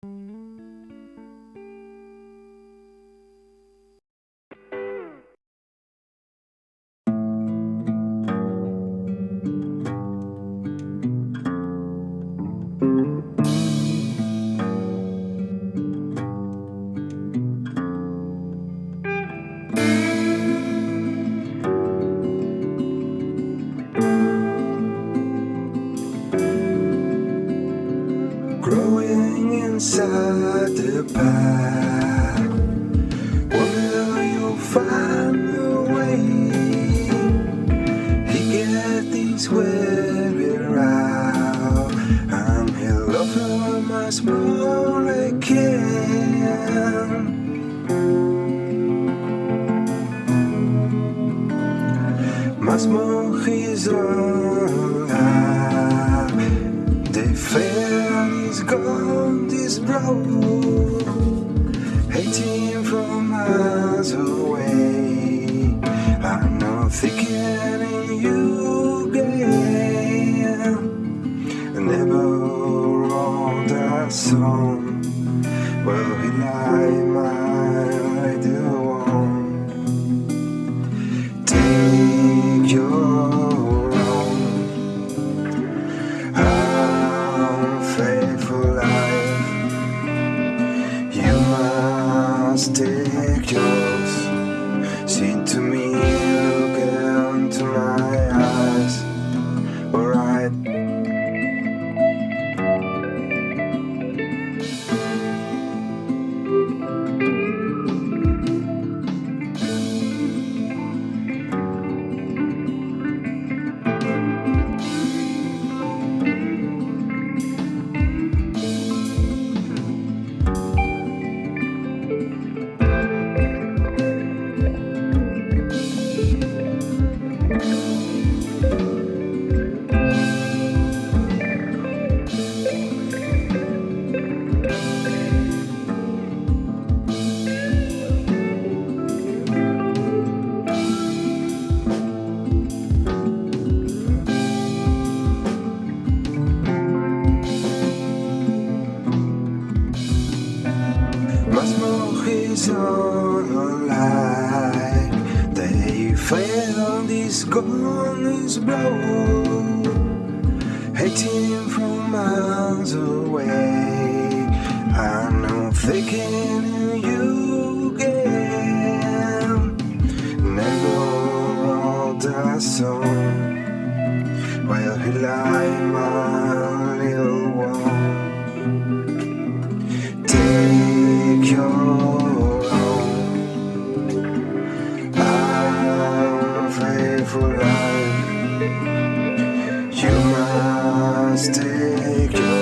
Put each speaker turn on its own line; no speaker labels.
Thank mm -hmm. you. Inside the pack. Wonder you'll find the way. He get these weary out. And he'll love her much more again. Much more he's alive. Miles away. I know thinking in you again. Never wrote that song. Well, he lied, my dear one. Take your own unfaithful Sing to is on a lie. They fail this gone is blow. Hating from miles away. I know thinking in you again. Never wrote that song. while he lied, unfaithful life. You must take yours.